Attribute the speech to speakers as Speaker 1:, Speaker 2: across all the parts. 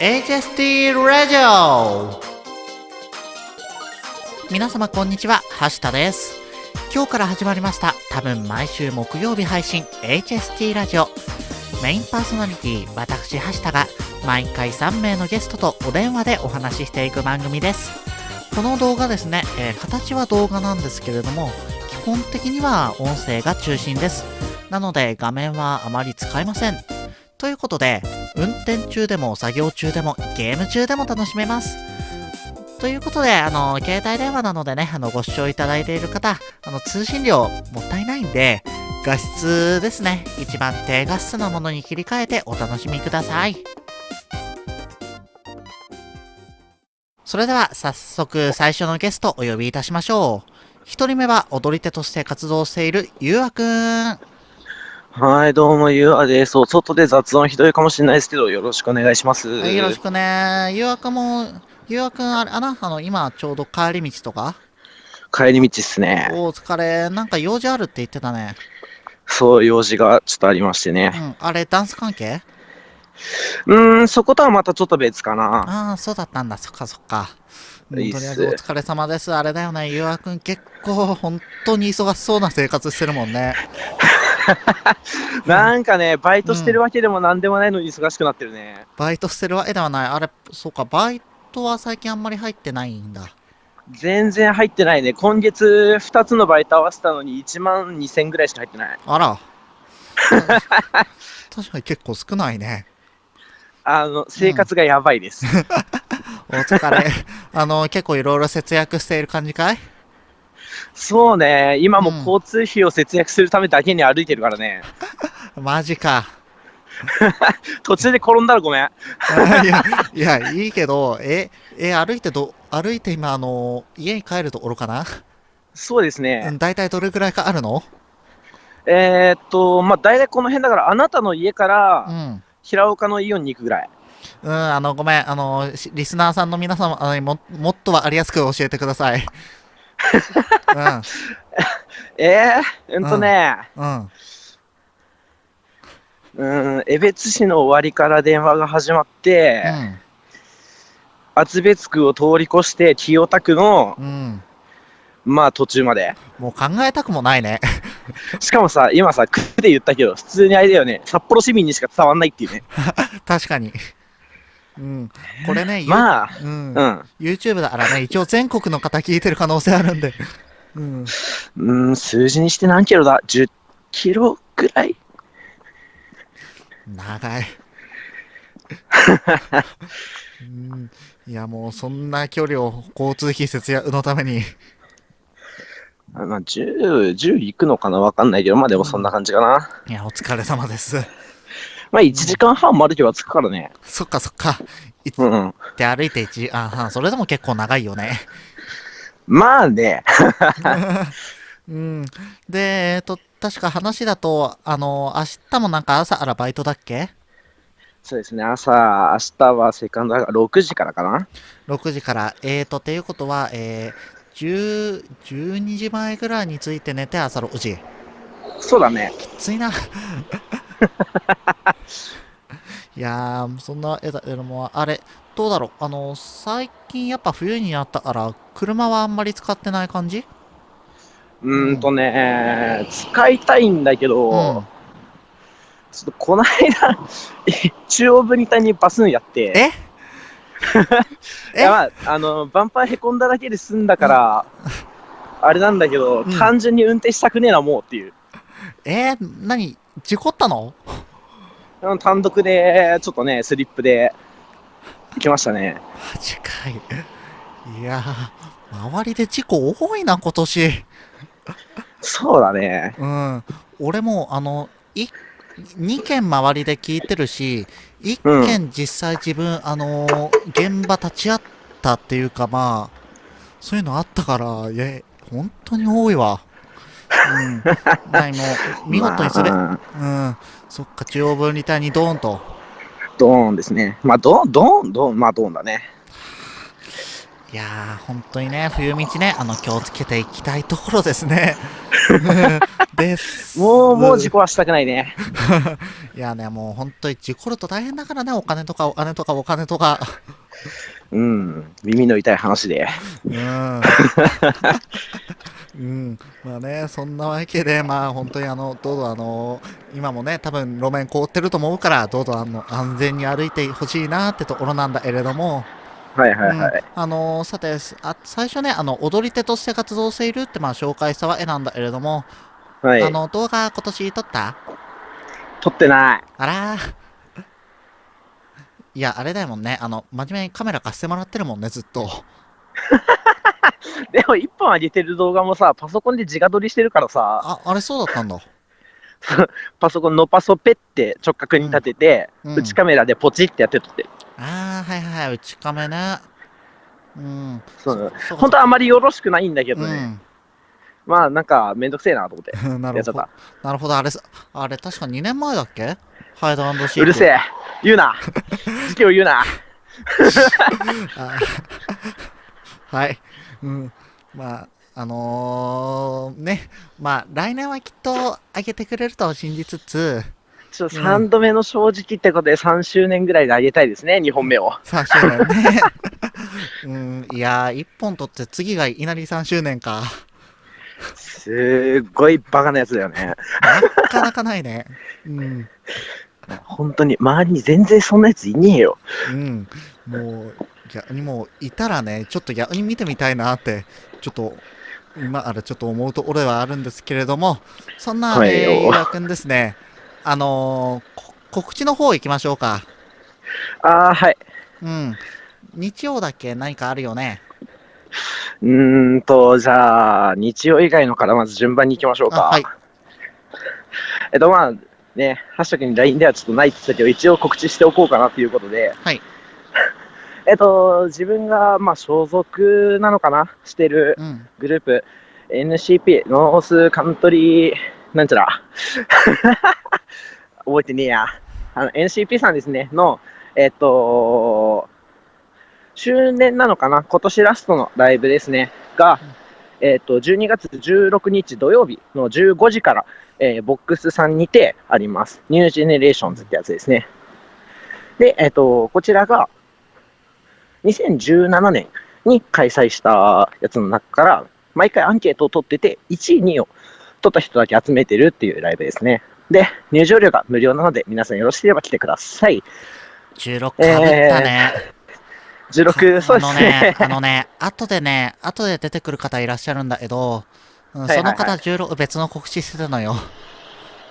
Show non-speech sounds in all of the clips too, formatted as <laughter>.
Speaker 1: HST ラジオ皆様こんにちは、はしたです。今日から始まりました、多分毎週木曜日配信 HST ラジオ。メインパーソナリティ、私、はしたが、毎回3名のゲストとお電話でお話ししていく番組です。この動画ですね、えー形は動画なんですけれども、基本的には音声が中心です。なので画面はあまり使えません。ということで、運転中でも作業中でもゲーム中でも楽しめます。ということで、あの、携帯電話なのでね、あの、ご視聴いただいている方、あの、通信量もったいないんで、画質ですね、一番低画質なものに切り替えてお楽しみください。それでは、早速最初のゲストお呼びいたしましょう。一人目は踊り手として活動しているゆうあくん。
Speaker 2: はい、どうも、ゆうあです。お外で雑音ひどいかもしれないですけど、よろしくお願いします。
Speaker 1: はい、よろしくね。ゆうあくんも、ゆうあくん、あれ、あな、あの、今、ちょうど帰り道とか？
Speaker 2: 帰り道っすね。
Speaker 1: お疲れ。なんか用事あるって言ってたね。
Speaker 2: そう、用事がちょっとありましてね。
Speaker 1: うん。あれ、ダンス関係？
Speaker 2: うーん、そことはまたちょっと別かな。
Speaker 1: ああ、そうだったんだ。そっかそっか。うんとりあえずお疲れ様です。あれだよね。ゆうあくん結構本当に忙しそうな生活してるもんね。<laughs> <laughs>
Speaker 2: なんかね、バイトしてるわけでもなんでもないのに忙しくなってるね。
Speaker 1: バイトしてるわけではない。あれ、そうか、バイトは最近あんまり入ってないんだ。
Speaker 2: 全然入ってないね。今月2つのバイト合わせたのに1万2000ぐらいしか入ってない。
Speaker 1: あら。<laughs> 確かに結構少ないね。
Speaker 2: あの、生活がやばいです。<laughs>
Speaker 1: お疲れ。あの、結構いろいろ節約している感じかい？
Speaker 2: そうね、今も
Speaker 1: うん
Speaker 2: 交通費を節約するためだけに歩いてるからね。<laughs>
Speaker 1: マジか。<laughs>
Speaker 2: 途中で転んだらごめん。<laughs>
Speaker 1: いや、いや、いいけど、え、え、歩いてど、歩いて今、あの、家に帰るところかな？
Speaker 2: そうですね。
Speaker 1: うん、大体どれくらいかあるの？
Speaker 2: えーっと、まあ、大体この辺だから、あなたの家か
Speaker 1: う
Speaker 2: ら
Speaker 1: ん。
Speaker 2: 平岡のイオンに行くぐらい。
Speaker 1: うん、あの、ごめん、あの、しリスナーさんの皆様、あのももっとわかりやすく教えてください。<laughs>
Speaker 2: えー、うんとね、
Speaker 1: うん、
Speaker 2: 江別市の終わりから電話が始まって、厚別区を通り越して清田区の、
Speaker 1: うん。
Speaker 2: まあ途中まで。
Speaker 1: もう考えたくもないね。
Speaker 2: しかもさ、今さ、区で言ったけど、普通にあれだよね、札幌市民にしか伝わん。ないっていうね。
Speaker 1: 確かに。うん。これね、ゆ
Speaker 2: まあ、
Speaker 1: うん
Speaker 2: う、ん。
Speaker 1: YouTube だからね、一応全国の方聞いてる可能性あるんで。うん。
Speaker 2: うん、数字にして何キロだ ?10 キロぐらい？
Speaker 1: 長い。<laughs> うん、いやもうそんな距離を交通費節約のために。
Speaker 2: あまあ、10、10行くのかな？わかんないけど、まあでもそんな感じかな。
Speaker 1: いや、お疲れ様です。
Speaker 2: まあ1時間半も歩けば着くからね。
Speaker 1: そっかそっか。い
Speaker 2: うんうん。
Speaker 1: って歩いて1時間半、それでも結構長いよね。
Speaker 2: まあね、<laughs>
Speaker 1: うん。で、えっと、確か話だと、あの、明日もなんか朝からバイトだっけ？
Speaker 2: そうですね、朝、明日はセカンドだから6時からかな
Speaker 1: ?6 時から。えーと、っていうことは、えー、10、12時前ぐらいに着いて寝て朝6時。
Speaker 2: そうだね。
Speaker 1: きついな。<laughs> いやー、そんな絵だけども、あれ、どうだろう。あの、最近やっぱ冬になったから、車はあんまり使ってない感じ？
Speaker 2: うーんとね、使いたいんだけど、
Speaker 1: うん。
Speaker 2: ちょっとこの間、<laughs> 中央分離帯にバスンやって、
Speaker 1: え？<laughs>
Speaker 2: いやまあ、あの、バンパーへこんだだけで済んだから、あれなんだけど、
Speaker 1: うん
Speaker 2: 単純に運転したくねえな、もうっていう。
Speaker 1: えー、何？事故ったの？
Speaker 2: うん単独で、ちょっとね、スリップで、行きましたね。
Speaker 1: マジかい。いやー、周りで事故多いな、今年。
Speaker 2: そうだね。
Speaker 1: うん。俺も、あの、い、2件周りで聞いてるし、1件実際自分、あのー現場立ち会ったっていうか、まあ、そういうのあったから、いや、本当に多いわ。うん。ない、もう、見事にそれ、
Speaker 2: まあ
Speaker 1: うん。そっか、中央分離帯にドーンと。
Speaker 2: ドーンですね。まあ、ドーン、ドーン、ドーン、まあ、ドーンだね。
Speaker 1: いやー、本当にね、冬道ね、あの、気をつけていきたいところですね。<laughs> です。
Speaker 2: もう、もう事故はしたくないね。<laughs>
Speaker 1: いやね、もう本当に事故ると大変だからね、お金とかお金とかお金とか。
Speaker 2: うん、耳の痛い話で。
Speaker 1: うん。うん、まあね、そんなわけで、まあ本当にあの、どうぞあの、今もね、多分路面凍ってると思うから、どうぞあの、安全に歩いてほしいなってところなんだけれども、
Speaker 2: はいはいはい。うん、
Speaker 1: あのさてあ、最初ね、あの、踊り手として活動しているって、まあ紹介したわけなんだけれども、はい。あの、動画今年撮った？
Speaker 2: 撮ってない。
Speaker 1: あらいや、あれだもんね。あの、真面目にカメラ貸してもらってるもんね、ずっと。<laughs>
Speaker 2: でも、一本上げてる動画もさ、パソコンで自画撮りしてるからさ。
Speaker 1: あ、あれそうだったんだ。<laughs>
Speaker 2: パソコンのパソペって直角に立てて、うんうん、内カメラでポチってやって撮ってる。
Speaker 1: ああ、はいはい、内カメね。うん。
Speaker 2: そう本当はあまりよろしくないんだけどね。うん、まあ、なんか、めんどくせえなと思って。<laughs>
Speaker 1: なるほど。なるほど、あれ、あれ、確か2年前だっけ？ハイドシート。
Speaker 2: うるせえ。言うな。時期を言うな。<laughs>
Speaker 1: はい。うん。まあ、あのー、ね、まあ、来年はきっと上げてくれると信じつつ、
Speaker 2: ちょ3度目の正直ってことで3周年ぐらいで上げたいですね、2本目を。
Speaker 1: 3周年ね。<laughs> うん、いやー、1本取って次がいきなり3周年か。
Speaker 2: すっごいバカなやつだよね。
Speaker 1: なかなかないね。うん。
Speaker 2: 本当に、周りに全然そんなやついねえよ。
Speaker 1: うん。もう、逆にもう、いたらね、ちょっと逆に見てみたいなって、ちょっと、今あれちょっと思うところはあるんですけれども、そんな、はい、えー、岩君ですね、あのー、告知の方行きましょうか。
Speaker 2: ああ、はい。
Speaker 1: うん。日曜だけ？何かあるよね。
Speaker 2: うーんと、じゃあ、日曜以外のからまず順番に行きましょうか。はい。えっと、まあ、ね、ハッシュタグに LINE ではちょっとないって言ったけど、一応告知しておこうかなということで、
Speaker 1: はい。<laughs>
Speaker 2: えっと、自分が、まあ、所属なのかなしてるグループ、うん、NCP、ノースカントリー、なんちゃら。<laughs> 覚えてねえや。あの、NCP さんですね、の、えっと、周年なのかな今年ラストのライブですね、が、えっと、12月16日土曜日の15時から、えー、ボックスさんにてあります。ニュージェネレーションズってやつですね。で、えっ、と、こちらが、2017年に開催したやつの中から、毎回アンケートを取ってて、1位、2位を取った人だけ集めてるっていうライブですね。で、入場料が無料なので、皆さんよろしければ来てください。
Speaker 1: 16かぶったね。
Speaker 2: えー、16、そうですね。
Speaker 1: あのね、後でね、後で出てくる方いらっしゃるんだけど、うん、その方16別の告知してたのよ。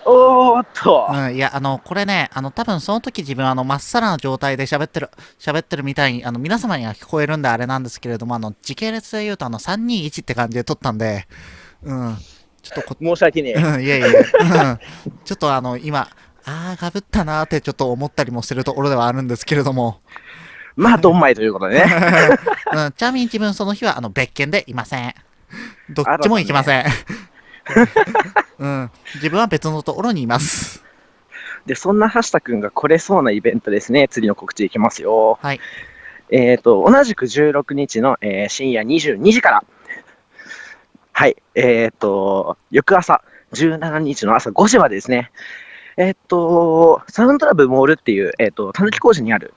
Speaker 2: おーっと。
Speaker 1: うん、いや、あの、これね、あの、多分その時自分、あの、まっさらな状態で喋ってる、喋ってるみたいに、あの、皆様には聞こえるんであれなんですけれども、あの、時系列で言うと、あの、321って感じで撮ったんで、うん。ちょっと
Speaker 2: 申し訳ねえ。
Speaker 1: うん、いやいや、うん。ちょっとあの、今、あー、かぶったなーってちょっと思ったりもしてるところではあるんですけれども。
Speaker 2: まあ、どんまいということでね。<laughs>
Speaker 1: うん、ちなみに自分その日は、あの、別件でいません。<laughs> どっちも行きません。うん、自分は別のところにいます。
Speaker 2: で、そんな橋田君が来れそうなイベントですね。次の告知いきますよ。
Speaker 1: はい。
Speaker 2: えっ、ー、と、同じく16日の、えー、深夜22時から、はい、えっ、ー、と、翌朝、17日の朝5時までですね、えっ、と、サウンドラブモールっていう、えっ、と、たぬき工事にある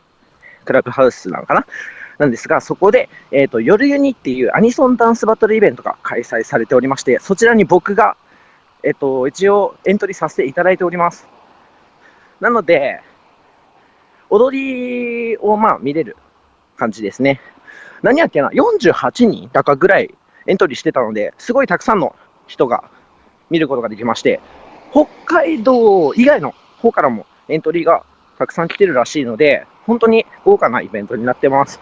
Speaker 2: クラブハウスなのかななんですが、そこで、えっ、ー、と、夜ユニっていうアニソンダンスバトルイベントが開催されておりまして、そちらに僕が、えっ、ー、と、一応エントリーさせていただいております。なので、踊りをまあ見れる感じですね。何やっけな、48人だかぐらいエントリーしてたので、すごいたくさんの人が見ることができまして、北海道以外の方からもエントリーがたくさん来てるらしいので、本当に豪華なイベントになってます。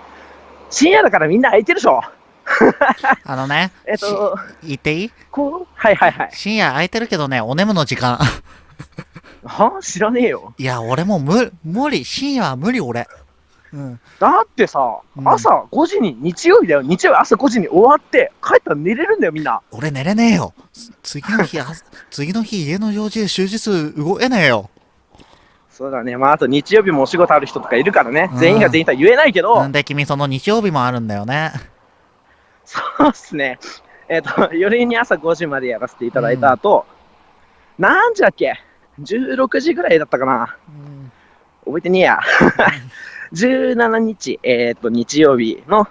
Speaker 2: 深夜だからみんな空いてるでしょ。<laughs>
Speaker 1: あのね、
Speaker 2: えっと、
Speaker 1: 言っていい？
Speaker 2: こう？はいはいはい。
Speaker 1: 深夜空いてるけどね、お眠の時間。<laughs>
Speaker 2: は？知らねえよ。
Speaker 1: いや、俺も無無理、深夜は無理、俺。
Speaker 2: うん、だってさ、うん、朝5時に、日曜日だよ、日曜日朝5時に終わって、帰ったら寝れるんだよ、みんな。
Speaker 1: 俺寝れねえよ。次の日、次の日、家の用事で終日動けねえよ。
Speaker 2: そうだね。まあ、あと日曜日もお仕事ある人とかいるからね。全員が全員とは言えないけど。
Speaker 1: なんで君その日曜日もあるんだよね。
Speaker 2: そうっすね。えっ、と、夜に朝5時までやらせていただいた後、何時だっけ ?16 時ぐらいだったかな
Speaker 1: うん
Speaker 2: 覚えてねえや。17日、えっ、と、日曜日の、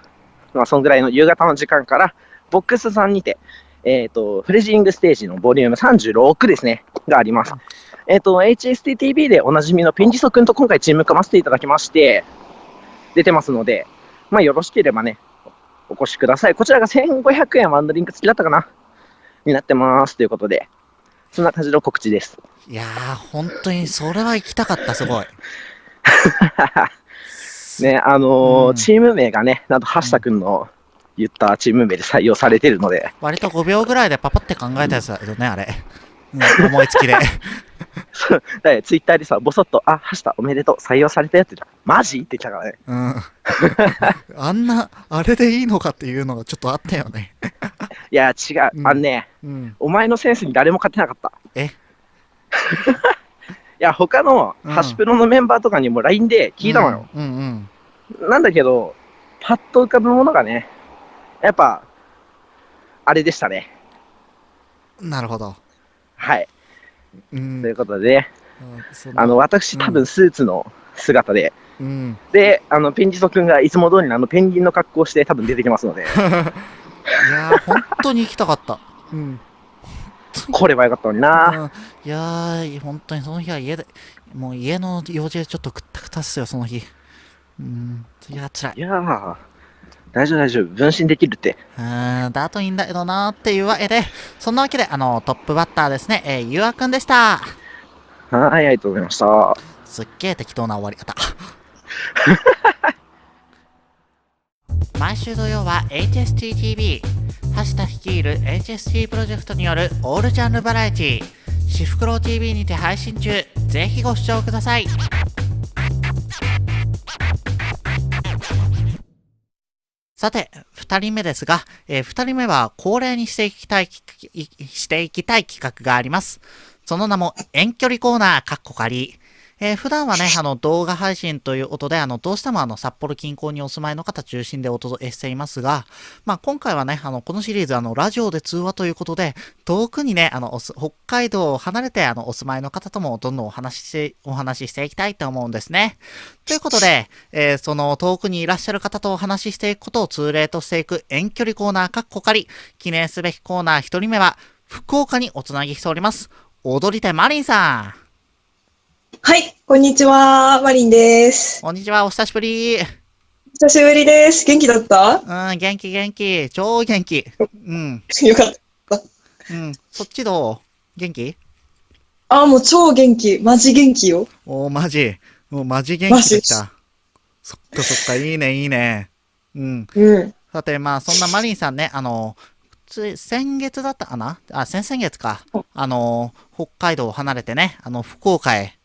Speaker 2: まあ、そんぐらいの夕方の時間から、ボックスさんにて、えっ、と、フレジングステージのボリューム36ですね、があります。えっ、と、HSTTV でおなじみのペンジソ君と今回チーム組ませていただきまして、出てますので、まあ、よろしければね、お越しください。こちらが1500円ワンドリンク付きだったかな？になってます。ということで、そんな感じの告知です。
Speaker 1: いやー、本当にそれは行きたかった、すごい。<laughs>
Speaker 2: ね、あのー
Speaker 1: うん
Speaker 2: チーム名がね、なんと橋田君の言ったチーム名で採用されてるので、
Speaker 1: 割と5秒ぐらいでパパって考えたやつだけどね、あれ。うん、思いつきで。
Speaker 2: そうだツイッターでさ、ぼそっと、あ、橋田おめでとう、採用されたやつじゃん。マジ？って言ったからね。
Speaker 1: うん。<laughs> あんな、あれでいいのかっていうのがちょっとあったよね。<laughs>
Speaker 2: いや、違う、
Speaker 1: うん
Speaker 2: あのね、
Speaker 1: うん。
Speaker 2: お前のセンスに誰も勝てなかった。
Speaker 1: え？<laughs>
Speaker 2: いや、他の
Speaker 1: うん
Speaker 2: ハシプロのメンバーとかにも LINE で聞いたのよ。
Speaker 1: うんうん。
Speaker 2: なんだけど、パッと浮かぶものがね、やっぱ、あれでしたね。
Speaker 1: なるほど。
Speaker 2: はい。
Speaker 1: うん。
Speaker 2: ということで、あの、私多分スーツの姿で、
Speaker 1: うん。
Speaker 2: で、あの、ペンジソ君がいつも通りのあのペンギンの格好をして多分出てきますので、<laughs>
Speaker 1: いやー、本当に行きたかった。うん。
Speaker 2: これはよかったのにな。
Speaker 1: うんいやー、本当にその日は家で、もう家の用事でちょっとくったくたっすよ、その日。うん。いや、辛い。
Speaker 2: いやー、大丈夫大丈夫。分身できるって。
Speaker 1: うーん、だといいんだけどなーっていうわけで、そんなわけで、あの、トップバッターですね、えー、ゆうあくんでした。
Speaker 2: はい、ありがとうございました。
Speaker 1: すっげえ適当な終わり方。<laughs> 毎週土曜は HSTTV、橋田率いる HST プロジェクトによるオールジャンルバラエティ、シフクロウ TV にて配信中。ぜひご視聴ください。さて、二人目ですが、えー二人目は恒例にしていきたい、していきたい企画があります。その名も遠距離コーナー、かっこ仮。えー普段はね、<laughs> あの、動画配信ということで、あの、どうしてもあの、札幌近郊にお住まいの方中心でお届けしていますが、まあ、今回はね、あの、このシリーズ、あの、ラジオで通話ということで、遠くにね、あの、北海道を離れて、あの、お住まいの方ともどんどんお話しし、お話ししていきたいと思うんですね。ということで、えーその遠くにいらっしゃる方とお話ししていくことを通例としていく遠距離コーナーかっこかり、記念すべきコーナー一人目は、福岡におつなぎしております。踊り手マリンさん。
Speaker 3: はい、こんにちは、マリンです。
Speaker 1: こんにちは、お久しぶり。
Speaker 3: 久しぶりです。元気だった？
Speaker 1: うん、元気元気。超元気。うん、<laughs>
Speaker 3: よかった。
Speaker 1: うん。そっちどう？元気？
Speaker 3: あ、もう超元気。マジ元気よ。
Speaker 1: おー、マジ。もうマジ元気できた。そっかそっか、いいね、いいね。うん。
Speaker 3: うん。
Speaker 1: さて、まあ、そんなマリンさんね、あの、つい先月だったかな？あ、先々月か。あの、北海道を離れてね、あの、福岡へ、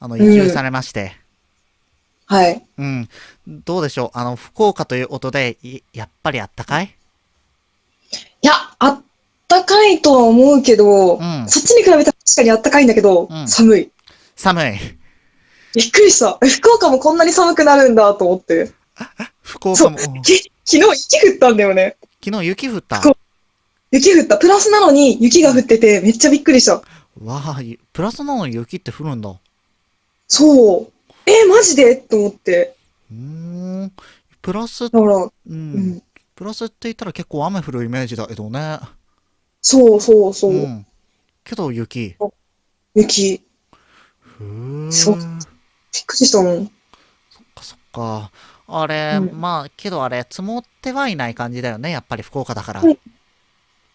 Speaker 1: あの、移住されまして。
Speaker 3: はい。
Speaker 1: うん。どうでしょう？あの、福岡という音で、いやっぱりあったかい？
Speaker 3: いや、あったかいとは思うけど、
Speaker 1: うん
Speaker 3: そっちに比べたら確かにあったかいんだけど、
Speaker 1: うん
Speaker 3: 寒い。
Speaker 1: 寒い。
Speaker 3: びっくりした。え福岡もこんなに寒くなるんだと思って。
Speaker 1: 福岡も、
Speaker 3: 昨日雪降ったんだよね。
Speaker 1: 昨日雪降った？
Speaker 3: 福雪降った。プラスなのに雪が降っててめっちゃびっくりした。
Speaker 1: わあ、ゆプラスなのに雪って降るんだ。う
Speaker 3: そう。え、マジで？と思って。
Speaker 1: ーん。プラス、う
Speaker 3: だから、
Speaker 1: ん。
Speaker 3: うん。
Speaker 1: プラスって言ったら結構雨降るイメージだけどね。
Speaker 3: そうそうそう。
Speaker 1: ん。けど雪。
Speaker 3: 雪。
Speaker 1: ふー
Speaker 3: そうびっくりしたもん。
Speaker 1: そっかそっか。あれ、
Speaker 3: うん
Speaker 1: まあ、けどあれ、積もってはいない感じだよね。やっぱり福岡だから。
Speaker 3: うん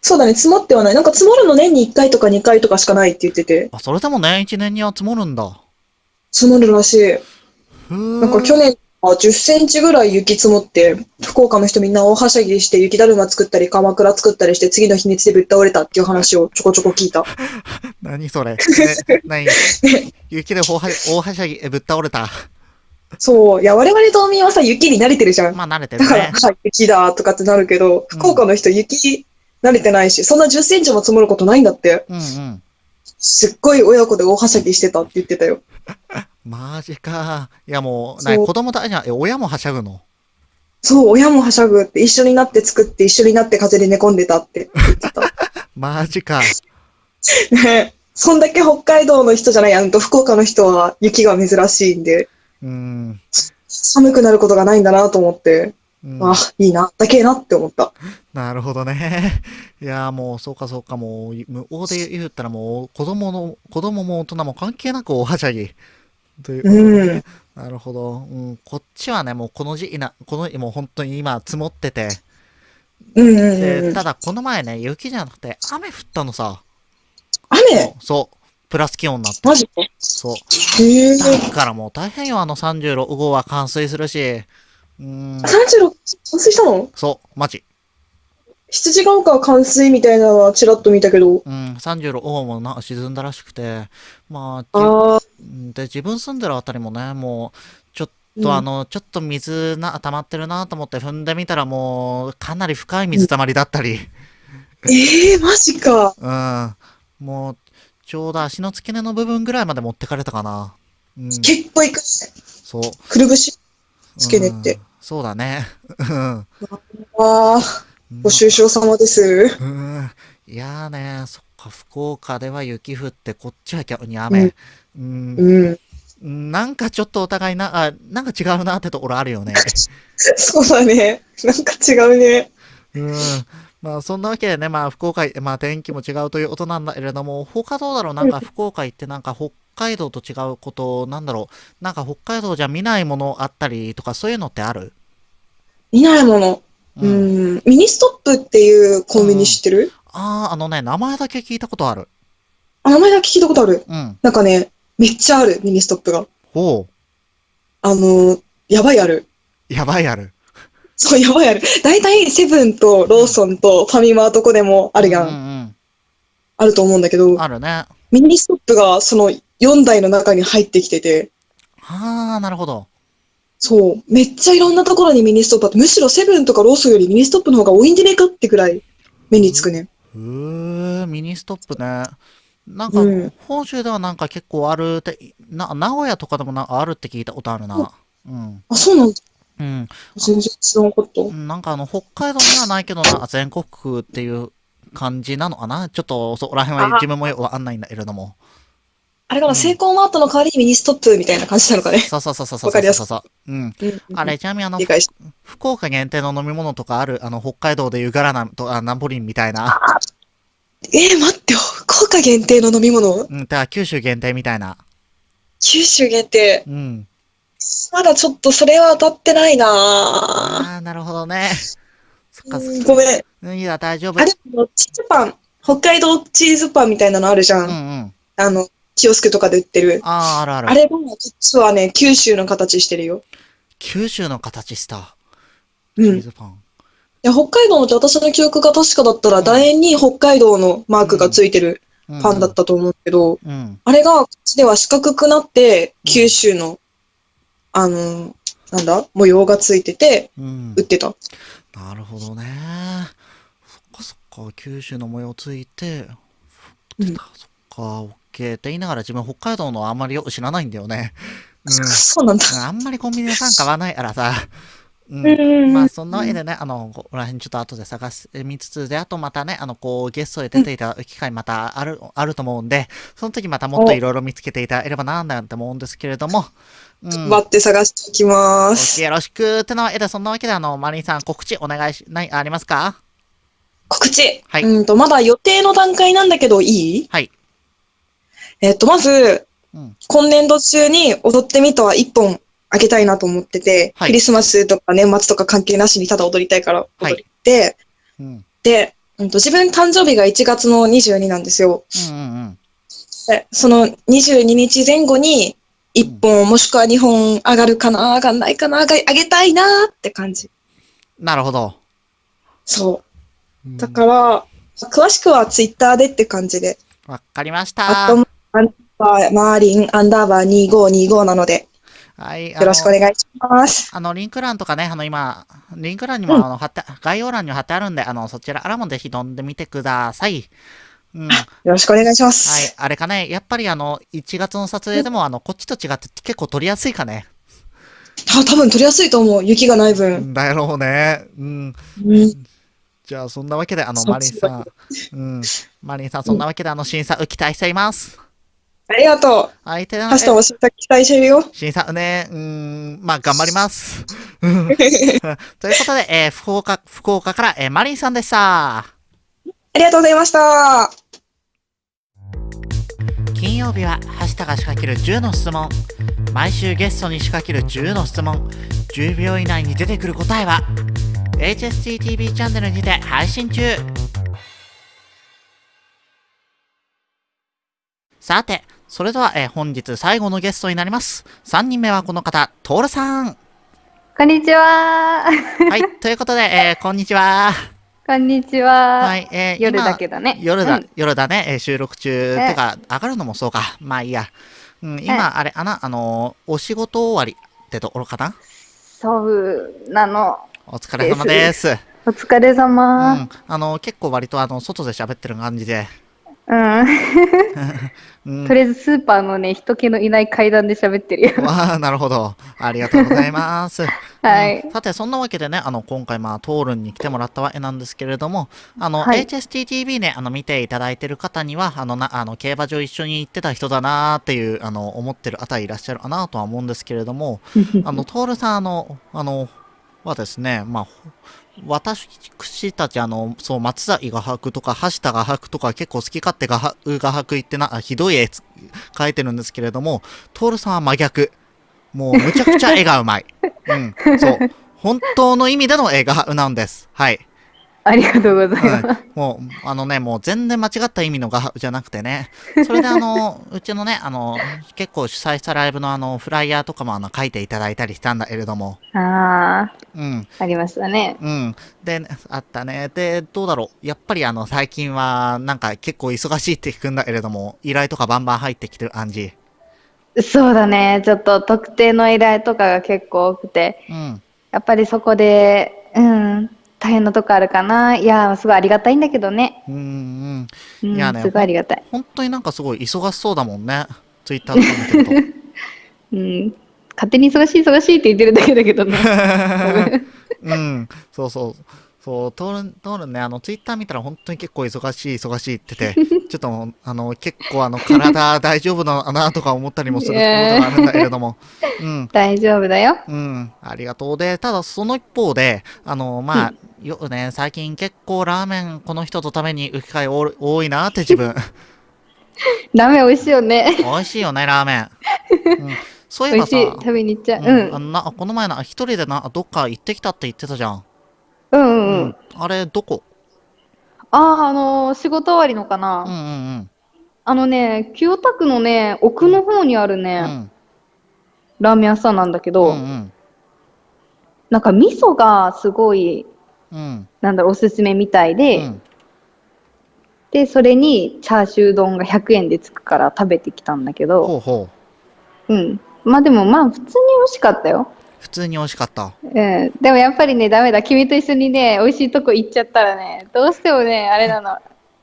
Speaker 3: そうだね、積もってはない。なんか積もるの年に1回とか2回とかしかないって言ってて、
Speaker 1: あ、それでも年一年には積もるんだ。
Speaker 3: 積もるらしい。なんか去年は10センチぐらい雪積もって、福岡の人みんな大はしゃぎして雪だるま作ったり、鎌倉作ったりして、次の日にちでぶっ倒れたっていう話をちょこちょこ聞いた。<laughs>
Speaker 1: 何それ。え、何？<laughs> 雪で大は大はしゃぎ、えぶっ倒れた。
Speaker 3: そう。いや、我々島民はさ、雪に慣れてるじゃん。
Speaker 1: まあ、慣れてる
Speaker 3: だから、
Speaker 1: ね。
Speaker 3: はい、雪だとかってなるけど、福岡の人雪慣れてないし、そんな10センチも積もることないんだって。
Speaker 1: うんうん。
Speaker 3: すっごい親子で大はしゃぎしてたって言ってたよ。<laughs>
Speaker 1: マジか。いやもう、な子供だ、じゃあえ親もはしゃぐの？
Speaker 3: そう、親もはしゃぐって、一緒になって作って、一緒になって風で寝込んでたって言ってた。<laughs>
Speaker 1: マジか。<laughs>
Speaker 3: ねそんだけ北海道の人じゃない、あの、福岡の人は雪が珍しいんで、
Speaker 1: うん。
Speaker 3: 寒くなることがないんだなと思って、
Speaker 1: うん
Speaker 3: あ、いいな、だけえなって思った。
Speaker 1: なるほどね。<laughs> いやーもう、そうかそうか、もう、無法で言ったらもう、子供の、子供も大人も関係なく大はしゃぎ。ということでねなるほど。うん、こっちはね、もうこの時期な、この、もう本当に今積もってて、
Speaker 3: うんうんうん
Speaker 1: で、
Speaker 3: うん。
Speaker 1: ただこの前ね、雪じゃなくて雨降ったのさ。
Speaker 3: 雨？
Speaker 1: そう。プラス気温になって。
Speaker 3: マジか
Speaker 1: そう。
Speaker 3: へえ。
Speaker 1: だからもう大変よ、あの36号は冠水するし。うーん、
Speaker 3: 36、冠水したの？
Speaker 1: そう、マジ。
Speaker 3: 羊ヶ丘は冠水みたいなのはちらっと見たけど。
Speaker 1: うん、36号もな沈んだらしくて。まあ、
Speaker 3: あ
Speaker 1: で、自分住んでるあたりもね、もう、ちょっ
Speaker 3: うん
Speaker 1: とあの、ちょっと水な、溜まってるなと思って踏んでみたらもう、かなり深い水たまりだったり。
Speaker 3: ええマジか。
Speaker 1: うん。もう、ちょうど足の付け根の部分ぐらいまで持ってかれたかな。うん。
Speaker 3: 結構いくね。
Speaker 1: そう。
Speaker 3: くるぶし。付け根って
Speaker 1: うん。そうだね。うん。
Speaker 3: ああ、ご愁傷様です。
Speaker 1: うん。いやーね、そっか、福岡では雪降って、こっちは逆に雨。うん。
Speaker 3: うん。
Speaker 1: なんかちょっとお互いな、あ、なんか違うなってところあるよね。<laughs>
Speaker 3: そうだね。なんか違うね。
Speaker 1: うん。まあそんなわけでね、まあ福岡、まあ天気も違うということなんだけれども、他どうだろう？なんか福岡行ってなんか北海道と違うこと、なんだろうなんか北海道じゃ見ないものあったりとかそういうのってある？
Speaker 3: 見ないもの。
Speaker 1: う。
Speaker 3: うんん。ミニストップっていうコンビニ知ってる？
Speaker 1: ああ、あのね、名前だけ聞いたことある。
Speaker 3: あ、名前だけ聞いたことある。
Speaker 1: うん。
Speaker 3: なんかね、めっちゃある、ミニストップが。
Speaker 1: おう。
Speaker 3: あの、やばいある。
Speaker 1: やばいある。
Speaker 3: そう、やばいある。だいたいセブンとローソンとファミマとこでもあるやん。
Speaker 1: うんうん
Speaker 3: あると思うんだけど
Speaker 1: うん。、あるね。あ
Speaker 3: ミニストップがその4大の中に入ってきてて、
Speaker 1: あ、なるほど。
Speaker 3: そう、めっちゃいろんなところにミニストップあって、むしろセブンとかローソンよりミニストップの方が多いんじゃねえかってくらい目につくね。
Speaker 1: へえ、ミニストップね。なんか、
Speaker 3: うん
Speaker 1: 本州ではなんか結構あるって、な、名古屋とかでもなあるって聞いたことあるな。うん。
Speaker 3: あ、そうなんだ。
Speaker 1: うん。
Speaker 3: 全然知らなかった。
Speaker 1: なんかあの、北海道にはないけどな、全国区っていう感じなのかなちょっとそこら辺は自分もよくわかんないんだけれども。
Speaker 3: あれかな、
Speaker 1: うん
Speaker 3: セイコーマートの代わりにミニストップみたいな感じなのかね。
Speaker 1: そうそうそうそうそう
Speaker 3: わかりやす
Speaker 1: そうそう。うん。
Speaker 3: うん
Speaker 1: あれ、ちなみにあの福岡限定の飲み物とかあるあの、北海道でいうガラナとあナポリンみたいな。
Speaker 3: えー、待ってよ。福岡限定の飲み物？
Speaker 1: うん。だから九州限定みたいな。
Speaker 3: 九州限定？
Speaker 1: うん。
Speaker 3: まだちょっとそれは当たってないなぁ。
Speaker 1: ああ、なるほどね。そっかそっか。
Speaker 3: うんごめん
Speaker 1: いや、大丈夫。
Speaker 3: あれ、チーズパン。北海道チーズパンみたいなのあるじゃん。
Speaker 1: うんうん。
Speaker 3: あの、キオスクとかで売ってる。
Speaker 1: ああ、あるある。
Speaker 3: あれも、実はね、九州の形してるよ。
Speaker 1: 九州の形した。
Speaker 3: うん。い
Speaker 1: チーズパン。
Speaker 3: や、北海道のって私の記憶が確かだったら、楕円に北海道のマークがついてる
Speaker 1: うん
Speaker 3: パンだっ。たと思うけど、
Speaker 1: うん。
Speaker 3: あれが、こっちでは四角くなって、九州の、あの、なんだ、模様がついてて、
Speaker 1: うん
Speaker 3: 売。ってた。
Speaker 1: なるほどね。そっかそっか、九州の模様ついて、
Speaker 3: うん
Speaker 1: そっか、オッケーって言いながら自分北海道のあんまりよく知らないんだよね。
Speaker 3: そうなんだ。
Speaker 1: あんまりコンビニでさん買わないからさ。うん。
Speaker 3: うん
Speaker 1: まあ、そんなわけでね、あの、ここら辺ちょっと後で探し見つつで、あとまたね、あの、こう、ゲストで出ていただく機会またある、あると思うんで、その時またもっといろいろ見つけていただければな、なんて思うんですけれども、うん。
Speaker 3: 待って探しておきます。
Speaker 1: よろしくってなわけで、そんなわけで、あの、マリンさん、告知お願いし、ない、ありますか
Speaker 3: 告知。
Speaker 1: はい
Speaker 3: うんと、まだ予定の段階なんだけど、いい
Speaker 1: はい。
Speaker 3: えっと、まず、
Speaker 1: うん
Speaker 3: 今年度中に踊ってみとは一本あげたいなと思ってて、
Speaker 1: はい
Speaker 3: クリスマスとか年末とか関係なしにただ踊りたいから
Speaker 1: はい
Speaker 3: 踊って、
Speaker 1: うん。
Speaker 3: で、うんと自分誕生日が1月の22なんですよ。
Speaker 1: うんうんうん。
Speaker 3: でその22日前後に1本もしくは2本上がるかな上がんないかな上げたいなって感じ。
Speaker 1: なるほど。
Speaker 3: そう。だから、詳しくはツイッターでって感じで。
Speaker 1: わかりまし
Speaker 3: あ
Speaker 1: た。
Speaker 3: と、アンダーバー、マーリン、アンダーバー2525なので、
Speaker 1: はい。
Speaker 3: よろしくお願いします。
Speaker 1: あの、リンク欄とかね、あの、今、リンク欄にも、あの、貼って、概要欄に貼ってあるんで、あの、そちらからもぜひ飛んでみてください。うん。はい。
Speaker 3: よろしくお願いします。
Speaker 1: あれかね、やっぱりあの、1月の撮影でも、あの、こっちと違って結構撮りやすいかね。
Speaker 3: あ、多分取りやすいと思う。雪がない分。
Speaker 1: だろうね。うん。
Speaker 3: うん。
Speaker 1: じゃあ、そんなわけで、あの、マリンさん。うん。マリンさん、そんなわけで、あの、審査受期待しています。
Speaker 3: ありがとう。
Speaker 1: 相手の、
Speaker 3: 明日も審査期待してるよ。
Speaker 1: 審査ね、うーん、まあ、頑張ります。う <laughs> んということで、えー福岡、福岡から、えーマリンさんでした。
Speaker 3: ありがとうございました。
Speaker 1: 金曜日は、ハッシュタが仕掛ける10の質問。毎週ゲストに仕掛ける10の質問。10秒以内に出てくる答えは、HSTTV チャンネルにて配信中。さて、それでは、えー本日最後のゲストになります。3人目はこの方、トールさん。
Speaker 4: こんにちは。
Speaker 1: はい、ということで、えーこんにちは。
Speaker 4: こんにちは。
Speaker 1: はい、えー
Speaker 4: 夜
Speaker 1: 今
Speaker 4: だけどね。
Speaker 1: 夜だ、
Speaker 4: うん
Speaker 1: 夜だね、えー収録中、
Speaker 4: え
Speaker 1: てか、上がるのもそうか。まあいいや。うん、今、あれ、あな、あのーお仕事終わりってところかな？
Speaker 4: そうなの。
Speaker 1: お疲れ様です。
Speaker 4: お疲れ
Speaker 1: う
Speaker 4: 様。
Speaker 1: ん、あのー結構割と、あの、外で喋ってる感じで。
Speaker 4: うん。
Speaker 1: う <laughs> ん
Speaker 4: とりあえずスーパーのね、人気のいない階段で喋ってるよ。<laughs>
Speaker 1: わあ、なるほど。ありがとうございます。<laughs>
Speaker 4: はい
Speaker 1: うんさて、そんなわけでね、あの、今回、まあ、トールンに来てもらったわけなんですけれども、あの、
Speaker 4: はい
Speaker 1: HSTTV ね、あの、見ていただいてる方には、あの、な、あの、競馬場一緒に行ってた人だなーっていう、あの、思ってる方いらっしゃるかなとは思うんですけれども、あの、トールさん、あの、あの、はですね、まあ、ほ私たち、あの、そう、松崎画伯とか、橋田画伯とか、結構好き勝手画伯画伯言ってな、ひどい絵描いてるんですけれども、トールさんは真逆。もう、むちゃくちゃ絵がうまい。うん、そう。本当の意味での絵がなんです。はい。
Speaker 4: ありがとうございます。
Speaker 1: はい、もう、あのね、もう全然間違った意味の画じゃなくてね。それであの、<laughs> うちのね、あの、結構主催したライブのあの、フライヤーとかもあの、書いていただいたりしたんだけれども。
Speaker 4: ああ、
Speaker 1: うん、
Speaker 4: ありましたね。
Speaker 1: うん。で、あったね。で、どうだろう。やっぱりあの、最近は、なんか結構忙しいって聞くんだけれども、依頼とかバンバン入ってきてる感じ。
Speaker 4: そうだね。ちょっと特定の依頼とかが結構多くて、
Speaker 1: うん。
Speaker 4: やっぱりそこで、うん、大変なとこあるかな。いや、すごいありがたいんだけどね。
Speaker 1: うん、うん。
Speaker 4: うん、
Speaker 1: いやね
Speaker 4: すごいありがたい。
Speaker 1: 本当になんかすごい忙しそうだもんね。ツイッターとか見てると。<laughs>
Speaker 4: うん。勝手に忙しい忙しいって言ってるだけだけどね。<laughs>
Speaker 1: うん、そうそう。そう、トールン、トールンね、あの、ツイッター見たら本当に結構忙しい、忙しいってて、<laughs> ちょっと、あの、結構あの、体大丈夫なのかなとか思ったりもすることがあるんだけれども、うん、<laughs>
Speaker 4: 大丈夫だよ。
Speaker 1: うん、ありがとう。で、ただその一方で、あの、まあ、よくね、最近結構ラーメンこの人とために行く機会多い多いなって自分。<laughs>
Speaker 4: ラーメン美味しいよね。
Speaker 1: 美味しいよね、ラーメン。うん、そういえばさ
Speaker 4: 食べに行っちゃう。
Speaker 1: う
Speaker 4: うんん。
Speaker 1: あのなこの前な、一人でな、どっか行ってきたって言ってたじゃん。
Speaker 4: うんうんうん。
Speaker 1: あれ、どこ？
Speaker 4: ああ、あのー仕事終わりのか
Speaker 1: うん
Speaker 4: な。
Speaker 1: うん
Speaker 4: あのね、清田区のね、奥の方にある
Speaker 1: うん。う
Speaker 4: ね、
Speaker 1: ん。
Speaker 4: ラーメン屋さんなんだけ
Speaker 1: う
Speaker 4: ど、
Speaker 1: ん
Speaker 4: なんか味噌がすごい、
Speaker 1: うん。うん。
Speaker 4: なんだろう、おすすめみたいで、
Speaker 1: うん
Speaker 4: で、それにチャーシュー丼が100円でつくから食べてきたんだけど、
Speaker 1: ほうほ
Speaker 4: うん。まあでもまあ普通に美味しかったよ。
Speaker 1: う。普通に美味しかった。
Speaker 4: うん。でもやっぱりね、ダメだ。君と一緒にね、美味しいとこ行っちゃったらね、どうしてもね、あれなの。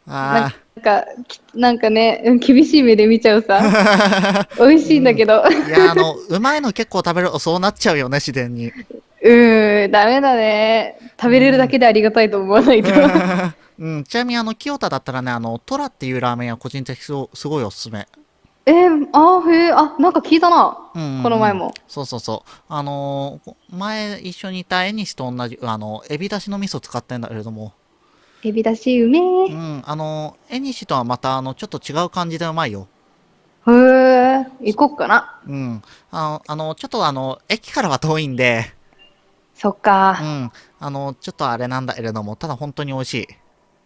Speaker 1: あ
Speaker 4: なんか、きなんかね、うん厳しい目で見ちゃうさ。
Speaker 1: あ。<laughs>
Speaker 4: 美味しいんだけど。
Speaker 1: いや、あの、うまいの結構食べるとそうなっちゃうよね、自然に。
Speaker 4: うーん、ダメだね。食べれるだけでありがたいと思わないと。
Speaker 1: うん、ちなみに、あの、清田だったらね、あの、トラっていうラーメン屋、個人的すごいおすすめ。
Speaker 4: えー、あーへえ、あ、なんか聞いたな。
Speaker 1: うんうんうん
Speaker 4: この前も。
Speaker 1: そうそうそう。あのー前一緒にいた絵西と同じ、あの、エビだしの味噌使ってんだけれども、
Speaker 4: エビだしうめ
Speaker 1: う
Speaker 4: え。
Speaker 1: ん、あのー、絵西とはまた、あの、ちょっと違う感じでうまいよ。
Speaker 4: へえ、行こっかな。
Speaker 1: うん。あの、あのちょっとあの、駅からは遠いんで、う
Speaker 4: そっか。
Speaker 1: ん。あの、ちょっとあれなんだけれども、ただ本当に美味しい。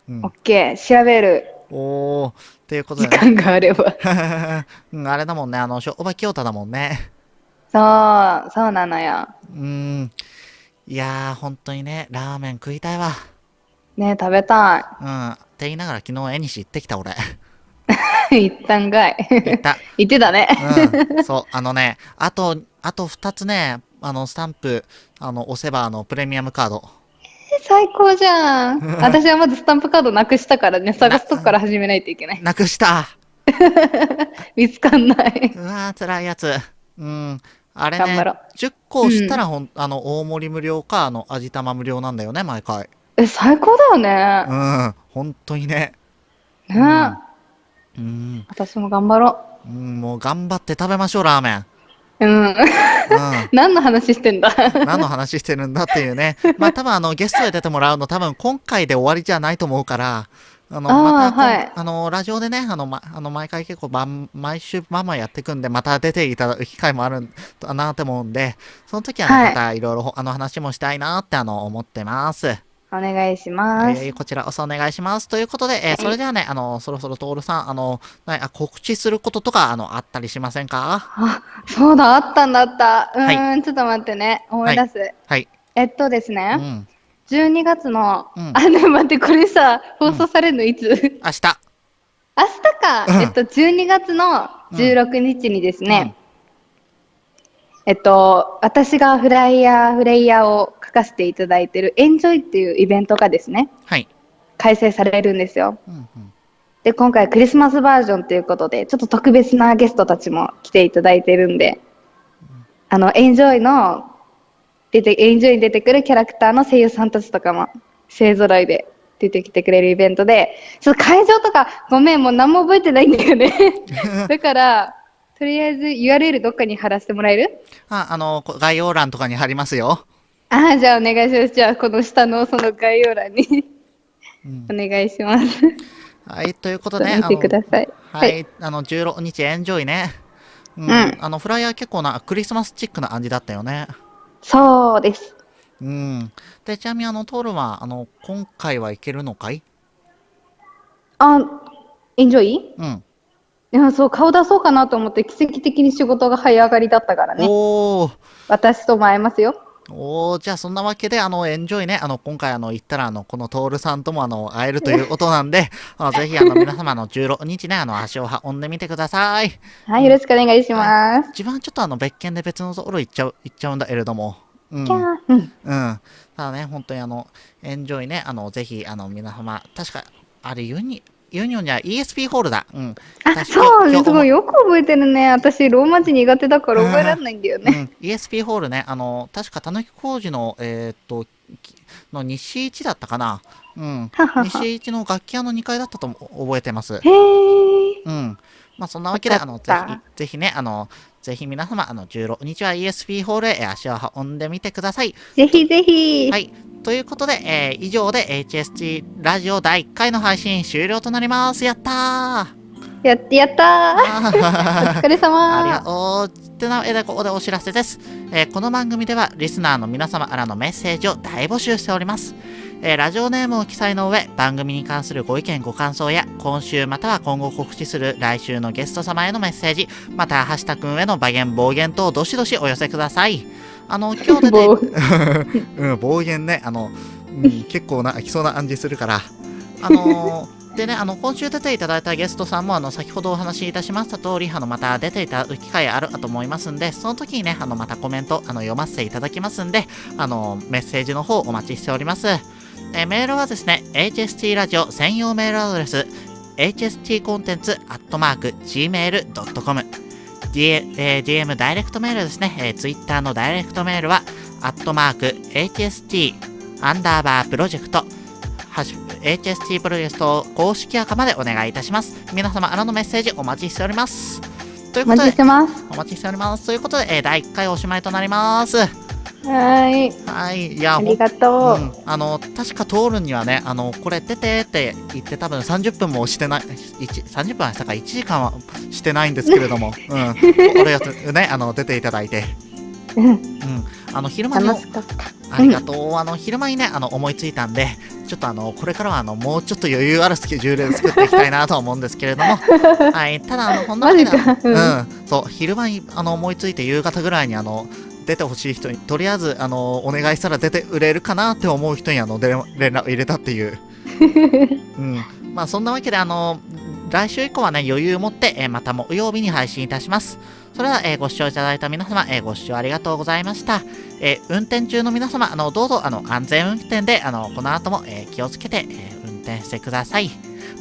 Speaker 1: うん
Speaker 4: オッ。ケー、調べる。
Speaker 1: おー、っていうこと
Speaker 4: 時
Speaker 1: でね。
Speaker 4: 間があれば。<laughs>
Speaker 1: うん、あれだもんね、あの、商売清田だもんね。
Speaker 4: そう、そうなのよ。
Speaker 1: うん。いやー、本当にね、ラーメン食いたいわ。
Speaker 4: ね食べた
Speaker 1: うん。って言いながら昨日絵西行ってきた俺。
Speaker 4: い。一旦かい。
Speaker 1: 行った。<laughs>
Speaker 4: 言ってたね。
Speaker 1: うん。そう、あのね、あと、あと2つね、あの、スタンプ、あの、押せば、あの、プレミアムカード。
Speaker 4: 最高じゃん。私はまずスタンプカードなくしたからね、探すとこから始めないといけない。
Speaker 1: なくした <laughs>
Speaker 4: 見つかんない。
Speaker 1: うわー、辛いやつ。うん。あれ
Speaker 4: 頑張ろ
Speaker 1: ね、10個したらほん、あの、大盛り無料か、あの、味玉無料なんだよね、毎回。
Speaker 4: え、最高だよ
Speaker 1: う
Speaker 4: ね。
Speaker 1: ん、本当にね。
Speaker 4: ね、
Speaker 1: うん、
Speaker 4: 私も頑張ろ
Speaker 1: うん、もう頑張って食べましょう、ラーメン。
Speaker 4: う。うん。
Speaker 1: うん。
Speaker 4: 何の話してんだ？
Speaker 1: 何の話してるんだっていうね。<laughs> まあ多分あのゲストで出てもらうの多分今回で終わりじゃないと思うから、あの、また
Speaker 4: はい
Speaker 1: あの、ラジオでね、あの、ま、あの毎回結構ばん、毎週まあまあやっていくんで、また出ていただく機会もあるんだなって思うんで、その時はね、
Speaker 4: はい
Speaker 1: またいろいろあの話もしたいなってあの思ってます。
Speaker 4: お願いします。
Speaker 1: えーこちらこそお願いします。ということで、えーそれではね、あの、そろそろトールさん、あの、なあ告知することとか、あの、あったりしませんか？
Speaker 4: あ、そうだ、あったんだった。うーん、
Speaker 1: は
Speaker 4: ちょっと待ってね。思い出す。
Speaker 1: はい。
Speaker 4: えっとです
Speaker 1: う
Speaker 4: ね、
Speaker 1: ん。
Speaker 4: 12月の、
Speaker 1: うん
Speaker 4: あ、ね、待って、これさ、放送されるのいつ、明日
Speaker 1: 明日。
Speaker 4: か、
Speaker 1: うん
Speaker 4: えっと、12月の16日にですね、
Speaker 1: うん
Speaker 4: えっと、私がフライヤー、フレイヤーを書かせていただいてるエンジョイっていうイベントがですね、
Speaker 1: はい。
Speaker 4: 開催されるんですよ。
Speaker 1: うんうん。
Speaker 4: で、今回クリスマスバージョンということで、ちょっと特別なゲストたちも来ていただいてるんで、あの、エンジョイの、出て、エンジョイに出てくるキャラクターの声優さんたちとかも、勢揃いで出てきてくれるイベントで、ちょっと会場とか、ごめん、もう何も覚えてないんだよね。<laughs> だから、とりあえず URL どっかに貼らせてもらえる？
Speaker 1: あ、あの、こ概要欄とかに貼りますよ。
Speaker 4: ああ、じゃあお願いします。じゃあ、この下のその概要欄に
Speaker 1: うん
Speaker 4: お願いします。
Speaker 1: はい、ということで、
Speaker 4: と見てください。
Speaker 1: はい、あの、16日エンジョイね。うん、
Speaker 4: うん
Speaker 1: あの、フライヤー結構なクリスマスチックな感じだったよね。
Speaker 4: そうです。
Speaker 1: うん。で、ちなみにあの、トールは、あの、今回はいけるのかい？
Speaker 4: あ、エンジョイ？
Speaker 1: うん。
Speaker 4: いや、そう、顔出そうかなと思って、奇跡的に仕事が早上がりだったからね。
Speaker 1: おー。
Speaker 4: 私とも会えますよ。
Speaker 1: おー、じゃあそんなわけで、あの、エンジョイね、あの、今回あの、行ったら、あの、このトールさんとも、あの、会えるということなんで、<laughs> あの、ぜひ、あの、皆様、あの、16日ね、あの、足を運んでみてください。
Speaker 4: はい、よろしくお願いします。
Speaker 1: 自分はちょっとあの、別件で別のところ行っちゃう、行っちゃうんだけれども。うん。
Speaker 4: キャー。うん。
Speaker 1: うん。ただね、本当にあの、エンジョイね、あの、ぜひ、あの、皆様、確か、あれ、ユニ、ユニオンじゃ ESP ホールだ。うん。
Speaker 4: あ、そう、すごいよく覚えてるね。私、ローマ字苦手だから覚えられないんだよね。
Speaker 1: うん、ESP ホールね、あの、確か、たぬき工事の、えーっと、きの西一だったかな。うん。西一の楽器屋の2階だったとも覚えてます。
Speaker 4: へー。
Speaker 1: うん。まあ、そんなわけで、あの、ぜひ、ぜひね、あの、ぜひ皆様、あの、16日は ESP ホールへ足を運んでみてください。
Speaker 4: ぜひぜひ。
Speaker 1: はい。ということで、えー以上で HST ラジオ第1回の配信終了となります。やったー
Speaker 4: やってやったー。
Speaker 1: あ
Speaker 4: お
Speaker 1: ー
Speaker 4: 疲れ様
Speaker 1: ありがとう。ってなで、ここでお知らせです、えーこの番組では、リスナーの皆様からのメッセージを大募集しております。えーラジオネームを記載の上、番組に関するご意見ご感想や、今週または今後告知する来週のゲスト様へのメッセージ、また、はしたくんへの暴言、暴言等、どしどしお寄せください。あの、今日でね、<laughs>
Speaker 4: 暴 <laughs>
Speaker 1: うん、暴言ね、あの、うん、結構な、来そうな感じするから。あのーでね、あの、今週出ていただいたゲストさんも、あの、先ほどお話しいたしました通り、あの、また出ていただく機会あると思いますんで、その時にね、あの、またコメント、あの、読ませていただきますんで、あの、メッセージの方お待ちしております。えーメールはですね、HST ラジオ専用メールアドレス、hstcontents.gmail.com D- えー DM ダイレクトメールですね、えー、Twitter のダイレクトメールは、アットマーク HST アンダーバープロジェクトハッシュ HST プロジェクト公式アカまでお願いいたします。皆様からのメッセージお待ちしております。という
Speaker 4: お待ちし
Speaker 1: ことで、
Speaker 4: てます。
Speaker 1: お待ちしております。ということで、えー第1回おしまいとなります。
Speaker 4: はーい。
Speaker 1: はい。いや、
Speaker 4: ありがとう。
Speaker 1: うん、あの確か通るにはね、あのこれ出てって言って、多分30分もしてない、1 30分はしたか、1時間はしてないんですけれども、<laughs> うん、俺やつね、あの出ていただいて、
Speaker 4: うん
Speaker 1: うん、あの昼間に。ありがとう、あの昼間にね、あの思いついたんで、ちょっとあのこれからはあのもうちょっと余裕あるスケジュールで作っていきたいなとは思うんですけれども、<laughs> はい、ただ、あのこんなわけで
Speaker 4: マジか。
Speaker 1: う
Speaker 4: うん。
Speaker 1: ん、そう、昼間にあの思いついて夕方ぐらいにあの出てほしい人に、とりあえずあのお願いしたら出て売れるかなって思う人にあので連絡を入れたっていう。<laughs> うん。まあそんなわけであの、来週以降はね、余裕を持って、えーまた木曜日に配信いたします。それでは、えーご視聴いただいた皆様、えーご視聴ありがとうございました。えー運転中の皆様、あのどうぞあの安全運転であのこの後も、えー気をつけて、えー運転してください。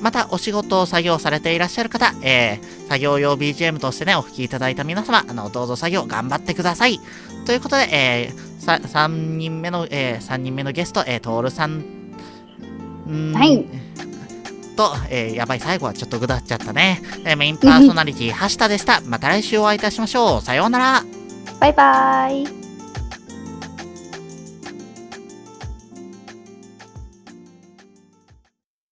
Speaker 1: またお仕事を作業されていらっしゃる方、えー、作業用 BGM としてね、お聞きいただいた皆様、あの、どうぞ作業頑張ってください。ということで、えー、さ、3人目の、えー、3人目のゲスト、えー、トールさん、ん
Speaker 4: はい。
Speaker 1: と、えー、やばい、最後はちょっとぐだっちゃったね。えーメインパーソナリティ、はしたでした。また来週お会いいたしましょう。さようなら。
Speaker 4: バイバイ。